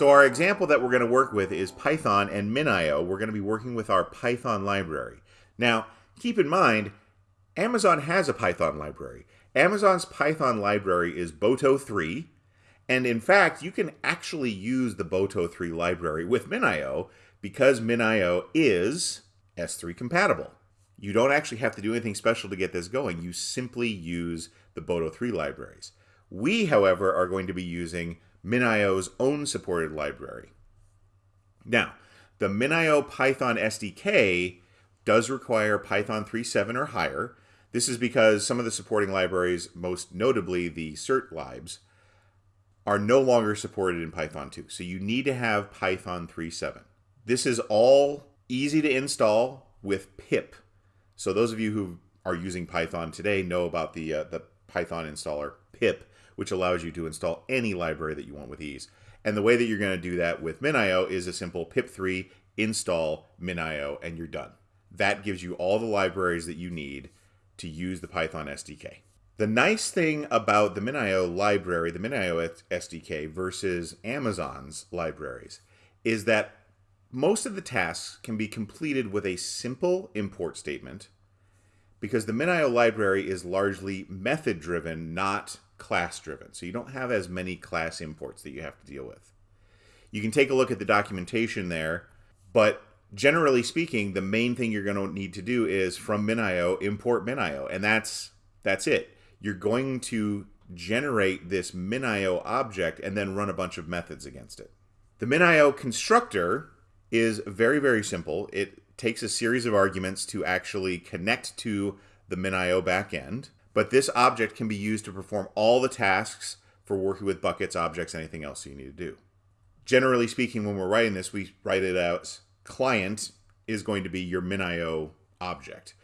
So our example that we're going to work with is Python and MinIO. We're going to be working with our Python library. Now, keep in mind, Amazon has a Python library. Amazon's Python library is Boto 3, and in fact, you can actually use the Boto 3 library with MinIO because MinIO is S3 compatible. You don't actually have to do anything special to get this going. You simply use the Boto 3 libraries. We, however, are going to be using MinIO's own supported library. Now, the MinIO Python SDK does require Python 3.7 or higher. This is because some of the supporting libraries, most notably the cert libs, are no longer supported in Python 2. So you need to have Python 3.7. This is all easy to install with pip. So those of you who are using Python today know about the, uh, the Python installer pip which allows you to install any library that you want with ease. And the way that you're going to do that with MinIO is a simple pip3 install MinIO and you're done. That gives you all the libraries that you need to use the Python SDK. The nice thing about the MinIO library, the MinIO SDK versus Amazon's libraries is that most of the tasks can be completed with a simple import statement because the MinIO library is largely method driven, not class driven. So you don't have as many class imports that you have to deal with. You can take a look at the documentation there, but generally speaking, the main thing you're going to need to do is from MinIO import MinIO, and that's that's it. You're going to generate this MinIO object and then run a bunch of methods against it. The MinIO constructor is very, very simple. It takes a series of arguments to actually connect to the MinIO backend. But this object can be used to perform all the tasks for working with buckets, objects, anything else you need to do. Generally speaking, when we're writing this, we write it out client is going to be your MinIO object.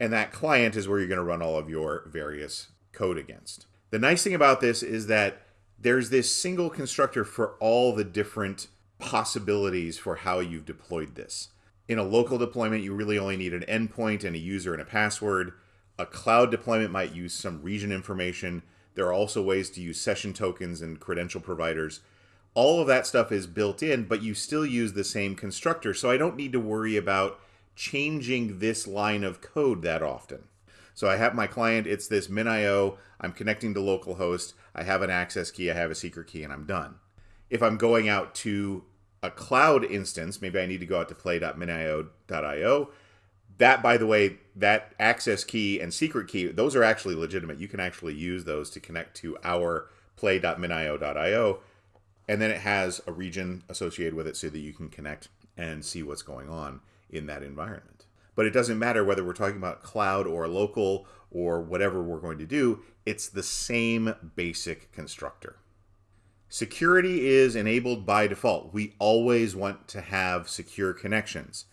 And that client is where you're going to run all of your various code against. The nice thing about this is that there's this single constructor for all the different possibilities for how you've deployed this. In a local deployment, you really only need an endpoint and a user and a password. A cloud deployment might use some region information. There are also ways to use session tokens and credential providers. All of that stuff is built in, but you still use the same constructor. So I don't need to worry about changing this line of code that often. So I have my client, it's this MinIO, I'm connecting to localhost, I have an access key, I have a secret key, and I'm done. If I'm going out to a cloud instance, maybe I need to go out to play.minio.io, that by the way that access key and secret key those are actually legitimate. You can actually use those to connect to our play.minio.io and then it has a region associated with it so that you can connect and see what's going on in that environment. But it doesn't matter whether we're talking about cloud or local or whatever we're going to do it's the same basic constructor. Security is enabled by default. We always want to have secure connections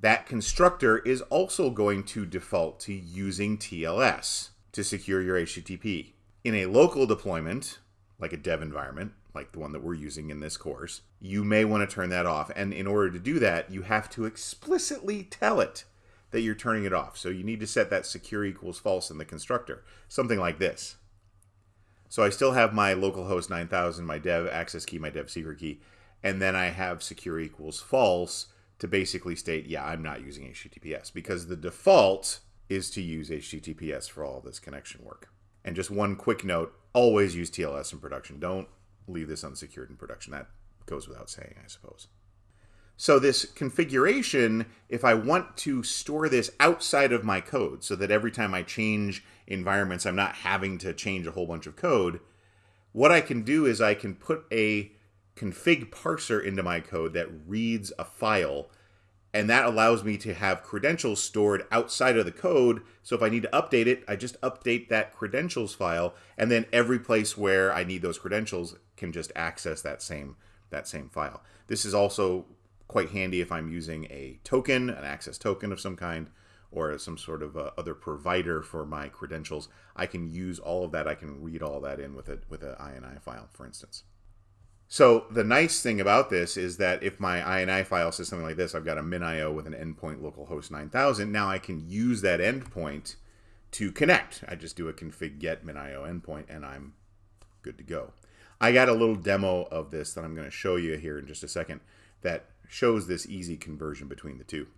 that constructor is also going to default to using TLS to secure your HTTP. In a local deployment, like a dev environment, like the one that we're using in this course, you may want to turn that off. And in order to do that, you have to explicitly tell it that you're turning it off. So you need to set that secure equals false in the constructor, something like this. So I still have my localhost 9000, my dev access key, my dev secret key, and then I have secure equals false to basically state, yeah, I'm not using HTTPS because the default is to use HTTPS for all this connection work. And just one quick note, always use TLS in production. Don't leave this unsecured in production. That goes without saying, I suppose. So this configuration, if I want to store this outside of my code so that every time I change environments, I'm not having to change a whole bunch of code, what I can do is I can put a config parser into my code that reads a file and that allows me to have credentials stored outside of the code. So if I need to update it, I just update that credentials file, and then every place where I need those credentials can just access that same that same file. This is also quite handy if I'm using a token, an access token of some kind, or some sort of uh, other provider for my credentials. I can use all of that. I can read all that in with a with an INI file, for instance. So the nice thing about this is that if my INI file says something like this, I've got a MinIO with an endpoint localhost 9000. Now I can use that endpoint to connect. I just do a config get MinIO endpoint and I'm good to go. I got a little demo of this that I'm going to show you here in just a second that shows this easy conversion between the two.